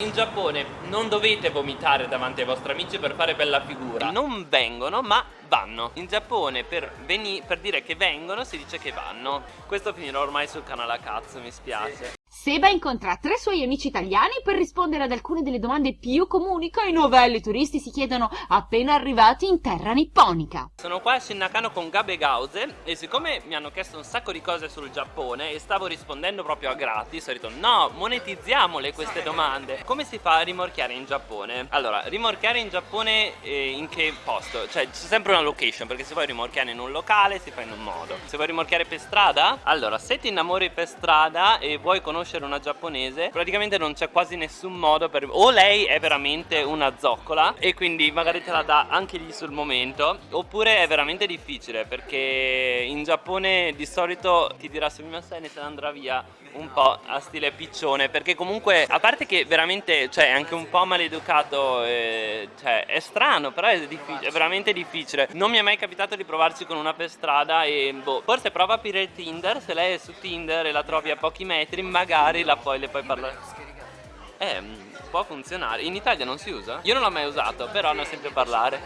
In Giappone non dovete vomitare davanti ai vostri amici per fare bella figura. Non vengono ma vanno. In Giappone per, per dire che vengono si dice che vanno. Questo finirà ormai sul canale a cazzo mi spiace Seba incontra tre suoi amici italiani per rispondere ad alcune delle domande più comuni che i novelli turisti si chiedono appena arrivati in terra nipponica. Sono qua a Shinakano con Gabe Gause e siccome mi hanno chiesto un sacco di cose sul Giappone e stavo rispondendo proprio a gratis, ho detto no, monetizziamole queste domande. Come si fa a rimorchiare in Giappone? Allora, rimorchiare in Giappone eh, in che posto? Cioè c'è sempre una location perché se vuoi rimorchiare in un locale si fa in un modo. Se vuoi rimorchiare per strada, allora se ti innamori per strada e vuoi conoscere conoscere una giapponese praticamente non c'è quasi nessun modo per o lei è veramente una zoccola e quindi magari te la dà anche lì sul momento oppure è veramente difficile perché in Giappone di solito ti dirà se mi se ne andrà via un po' a stile piccione perché comunque a parte che veramente cioè è anche un po' maleducato eh, cioè è strano però è, è, veramente difficile. Non mi è mai capitato di provarci con una per strada e boh forse prova a aprire Tinder se lei è su Tinder e la trovi a pochi metri magari la poi le puoi parlare. Eh può funzionare. In Italia non si usa? io non l'ho mai usato però ne ho sempre parlare.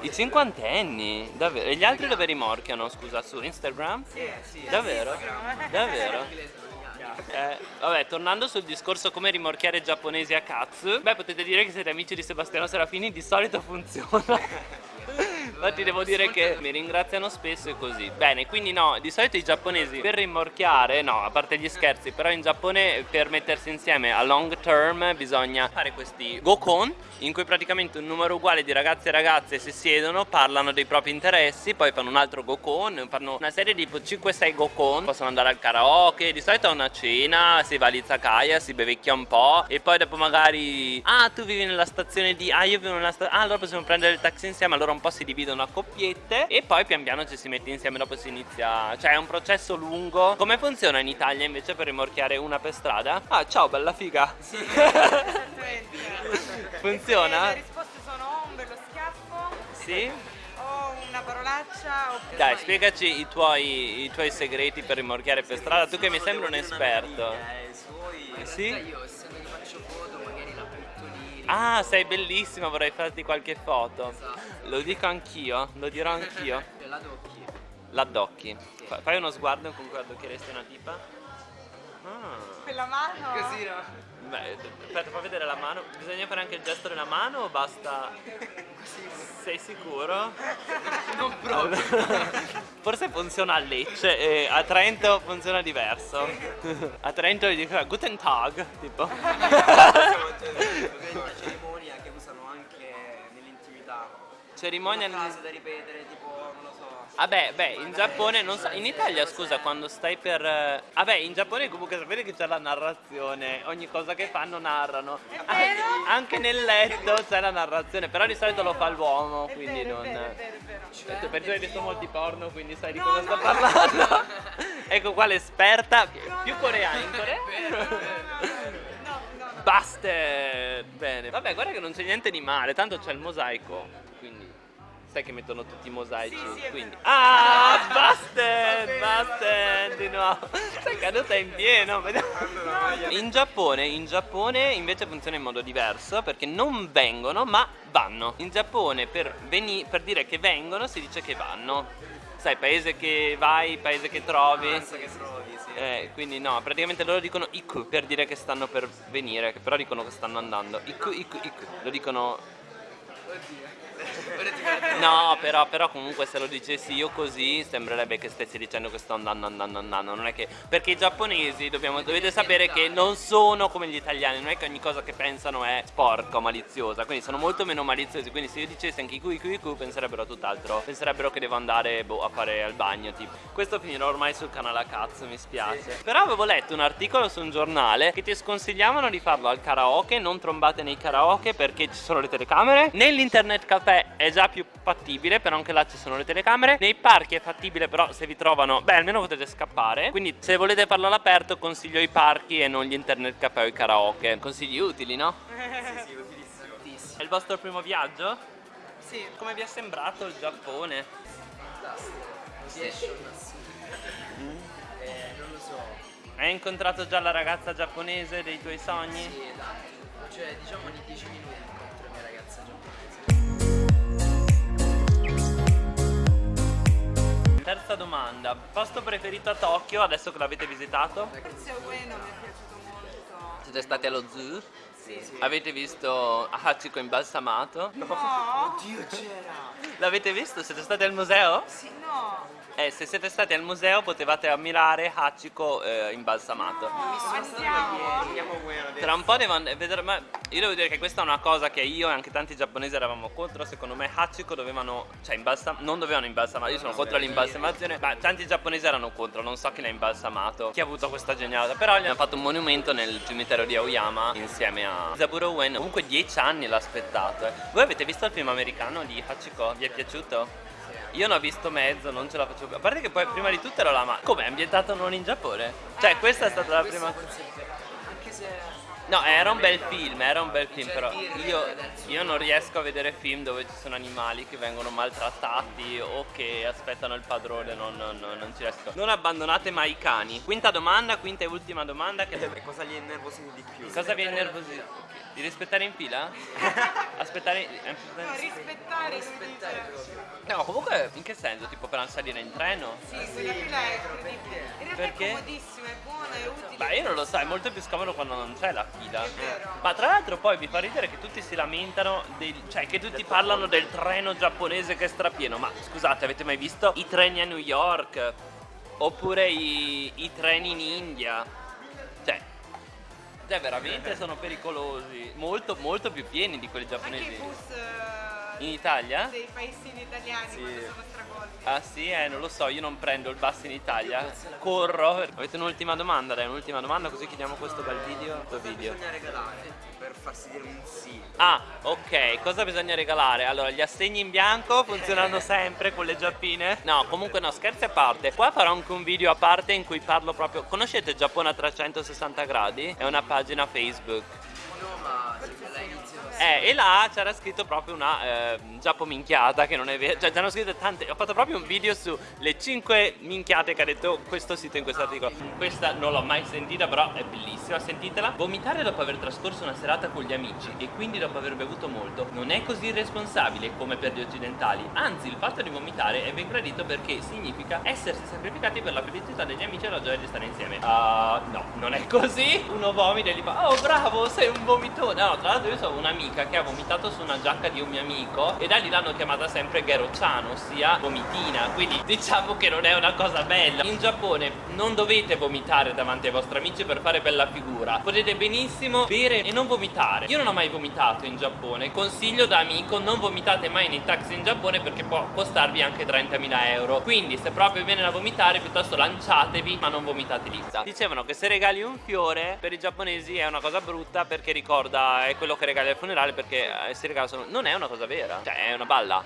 I cinquantenni? Davvero? E gli altri dove rimorchiano? Scusa su Instagram? Sì, sì, davvero? davvero? Eh, vabbè, tornando sul discorso come rimorchiare giapponesi a cazzo Beh, potete dire che siete amici di Sebastiano Serafini, di solito funziona Infatti devo dire che mi ringraziano spesso e così. Bene, quindi no, di solito i giapponesi per rimorchiare, no, a parte gli scherzi Però in Giappone per mettersi insieme a long term bisogna fare questi gokon In cui praticamente un numero uguale di ragazzi e ragazze si siedono, parlano dei propri interessi Poi fanno un altro gokon, fanno una serie di 5-6 gokon Possono andare al karaoke, di solito a una cena, si va all'izakaya, si bevecchia un po' E poi dopo magari, ah tu vivi nella stazione di, ah io vivo nella stazione, ah allora possiamo prendere il taxi insieme Allora un po' si dividono a coppiette e poi pian piano ci si mette insieme dopo si inizia cioè è un processo lungo. Come funziona in Italia invece per rimorchiare una per strada? ah ciao bella figa. Sì. Funziona? le risposte sono un bello schiaffo sì? o una parolaccia dai spiegaci i tuoi, i tuoi segreti per rimorchiare per strada. Tu che mi sembri un esperto. Eh, suoi, sì? io ah sei bellissima vorrei farti qualche foto esatto. lo dico anch'io lo dirò anch'io l'addocchi l'addocchi fai uno sguardo con cui addocchieresti una tipa ah. quella mano così no Beh, aspetta, fa vedere la mano. Bisogna fare anche il gesto della mano o basta? Sei sicuro? Non proprio. Forse funziona a Lecce e a Trento funziona diverso. A Trento gli dico Guten Tag, tipo. Cerimonia Una frase da ripetere, tipo, non lo so. Vabbè, beh, in Giappone non so, in Italia scusa quando stai per... Vabbè, in Giappone comunque sapete che c'è la narrazione, ogni cosa che fanno narrano. Anche nel letto c'è la narrazione, però di solito lo fa l'uomo, quindi vero, non... È vero, è vero, è vero. Cioè, perché hai visto molti porno, quindi sai di No, cosa no, sto no. parlando. ecco qua l'esperta, più coreana, in Corea. Basta! Bene. Vabbè, guarda che non c'è niente di male, tanto c'è il mosaico, quindi sai che mettono tutti i mosaici, Sì, sì, quindi... Ah, basta! Basta! Di nuovo. Sei caduta in pieno. In Giappone, in Giappone invece funziona in modo diverso perché non vengono ma vanno. In Giappone per, veni- per dire che vengono si dice che vanno. Sai, paese che vai, paese che trovi. Pensa che trovi, sì. Eh, quindi no, praticamente loro dicono iku per dire che stanno per venire, che però dicono che stanno andando. Iku, iku, iku. Lo dicono Oddio. No, però, però comunque se lo dicessi io così sembrerebbe che stessi dicendo che sto andando, andando, andando. Non è che. Perché i giapponesi dobbiamo, dovete sapere che non sono come gli italiani, non è che ogni cosa che pensano è sporca o maliziosa. Quindi sono molto meno maliziosi. Quindi se io dicessi anche iku iku iku penserebbero a tutt'altro. Penserebbero che devo andare boh, a fare al bagno. Tipo. Questo finirà ormai sul canale a cazzo, mi spiace. Però avevo letto un articolo su un giornale che ti sconsigliavano di farlo al karaoke. Non trombate nei karaoke perché ci sono le telecamere. Nell'internet caffè è già più fattibile, però anche là ci sono le telecamere. Nei parchi è fattibile, però se vi trovano, beh, almeno potete scappare. Quindi se volete farlo all'aperto, consiglio i parchi e non gli internet caffè o i karaoke. Consigli utili, no? Sì, sì, utilissimo. È il vostro primo viaggio? Sì. Come vi è sembrato il Giappone? Riesci Eh, non lo so. Hai incontrato già la ragazza giapponese dei tuoi sogni? Sì, dai. cioè diciamo di 10 minuti Terza domanda, posto preferito a Tokyo adesso che l'avete visitato? Forse Ueno mi è piaciuto molto. Siete stati allo zoo? Sì, sì. Avete visto Hachiko imbalsamato? No? Oddio c'era! L'avete visto? Siete stati al museo? Sì, no. Eh, se siete stati al museo potevate ammirare Hachiko eh, imbalsamato. Tra un po' devo vedere, ma io devo dire che questa è una cosa che io e anche tanti giapponesi eravamo contro, secondo me Hachiko dovevano, cioè imbalsam- non dovevano imbalsamare, io sono contro l'imbalsamazione, ma tanti giapponesi erano contro, non so chi l'ha imbalsamato, chi ha avuto questa genialata, però gli hanno fatto un monumento nel cimitero di Aoyama insieme a Zaburo Ueno, comunque dieci anni l'ha aspettato. eh. Voi avete visto il film americano di Hachiko? Vi è piaciuto? Io ne ho visto mezzo, non ce la faccio più. A parte che poi prima di tutto ero la ma. Come è ambientato non in Giappone? Cioè, questa è stata la prima. vero. Anche se No, era un bel film, era un bel film, però io, io non riesco a vedere film dove ci sono animali che vengono maltrattati o che aspettano il padrone, non, non- non- non ci riesco. Non abbandonate mai i cani. Quinta domanda, quinta e ultima domanda. Che E cosa gli innervosì di più? cosa vi innervosisce? Di rispettare in fila? Aspettare. No, aspettare- rispettare, Rispettare proprio. No, comunque in che senso? Tipo per salire in treno? Sì, quella fila è incredibile. In realtà Perché? è comodissimo, è buono, è utile. Beh, io non lo so, è molto più scomodo quando non c'è la fila. Ma tra l'altro poi mi fa ridere che tutti si lamentano, del- cioè che tutti parlano del treno giapponese che è strapieno. Ma scusate, avete mai visto i treni a New York? Oppure i, i treni in India? Cioè, cioè, veramente sono pericolosi. Molto, molto più pieni di quelli Anche giapponesi. i bus eh, In Italia? dei paesini italiani Sì. quando sono stracolmi. Ah sì, eh, non lo so, io non prendo il bus in Italia. Corro. Avete un'ultima domanda? Dai, un'ultima domanda così chiudiamo questo bel video. Cosa video. bisogna regalare per farsi dire un sì? Ah, ok, cosa bisogna regalare? Allora, gli assegni in bianco funzionano sempre con le giappine? No, comunque no, scherzi a parte. Qua farò anche un video a parte in cui parlo proprio. Conoscete Giappone a 360 gradi? È una pagina Facebook. Eh, e là c'era scritto proprio una eh, Giappo minchiata che non è vero. Cioè, c'erano scritte tante. Ho fatto proprio un video sulle 5 minchiate che ha detto questo sito in questo articolo. Questa non l'ho mai sentita, però è bellissima, sentitela. Vomitare dopo aver trascorso una serata con gli amici e quindi dopo aver bevuto molto non è così irresponsabile come per gli occidentali. Anzi, il fatto di vomitare è ben gradito perché significa essersi sacrificati per la felicità degli amici e la gioia di stare insieme. Ah, no, non è così. Uno vomita e gli fa "Oh, bravo, sei un vomitone". No, tra l'altro io so un'amica che ha vomitato su una giacca di un mio amico e da lì l'hanno chiamata sempre Gero-chan, ossia vomitina. Quindi diciamo che non è una cosa bella. In Giappone non dovete vomitare davanti ai vostri amici per fare bella figura. Potete benissimo bere e non vomitare. Io non ho mai vomitato in Giappone. Consiglio da amico non vomitate mai nei taxi in Giappone perché può costarvi anche 30.000 euro. Quindi se proprio viene da vomitare piuttosto lanciatevi ma non vomitate lì. Dicevano che se regali un fiore per i giapponesi è una cosa brutta perché ricorda è quello che regali al funerale perché eh, si regala solo... Non è una cosa vera, cioè è una balla.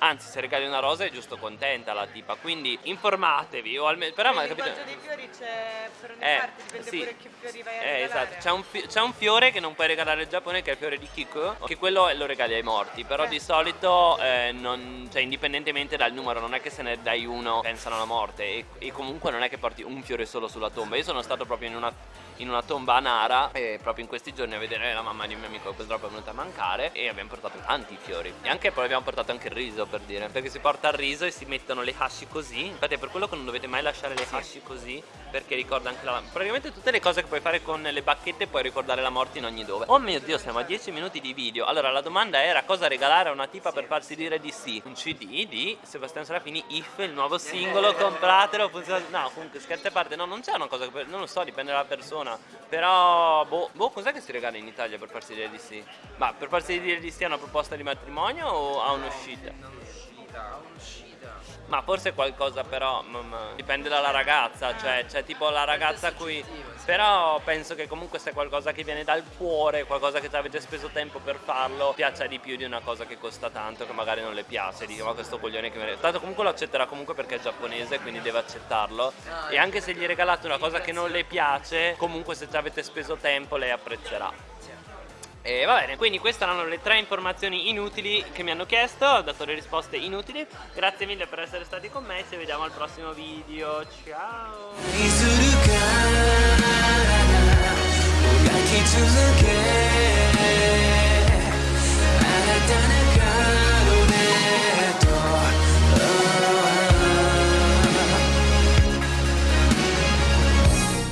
Anzi, se regali una rosa è giusto contenta la tipa. Quindi informatevi o almeno... Però ma capito... dei fiori c'è per ogni Eh, parte, dipende sì. pure che fiori vai a Eh, regalare. esatto, c'è un, fi- un fiore che non puoi regalare al Giappone che è il fiore di Kiko, che quello lo regali ai morti, però Eh. di solito eh, non- cioè, indipendentemente dal numero, non è che se ne dai uno pensano alla morte e, e comunque non è che porti un fiore solo sulla tomba. Io sono stato proprio in una, in una tomba a Nara e proprio in questi giorni a vedere la mamma di un mio amico che purtroppo è venuta a mancare e abbiamo portato tanti fiori. E anche poi abbiamo portato anche il riso per dire, perché si porta il riso e si mettono le hashi così. Infatti è per quello che non dovete mai lasciare le hashi così, perché ricorda anche la... Praticamente tutte le cose che puoi fare con le bacchette puoi ricordare la morte in ogni dove. Oh mio Dio, siamo a 10 minuti di video. Allora la domanda era cosa regalare a una tipa per farsi dire di sì? Un CD di Sebastiano Serafini, If, il nuovo singolo, compratelo, funziona... No, comunque scherzi a parte, no, non c'è una cosa che... Non lo so, dipende dalla persona. Però, boh, boh cos'è che si regala in Italia per farsi dire di sì? Ma per farsi dire di sì a una proposta di matrimonio o a un'uscita? Non uscita, un'uscita. Ma forse qualcosa però ma- ma dipende dalla ragazza, cioè c'è tipo la ragazza a cui... Però penso che comunque se è qualcosa che viene dal cuore, qualcosa che ci avete speso tempo per farlo, piaccia di più di una cosa che costa tanto, che magari non le piace, dico ma questo coglione che me Tanto comunque lo accetterà comunque perché è giapponese, quindi deve accettarlo. E anche se gli regalate una cosa che non le piace, comunque se ci avete speso tempo lei apprezzerà. E va bene, quindi queste erano le tre informazioni inutili che mi hanno chiesto, ho dato le risposte inutili. Grazie mille per essere stati con me, ci vediamo al prossimo video, ciao!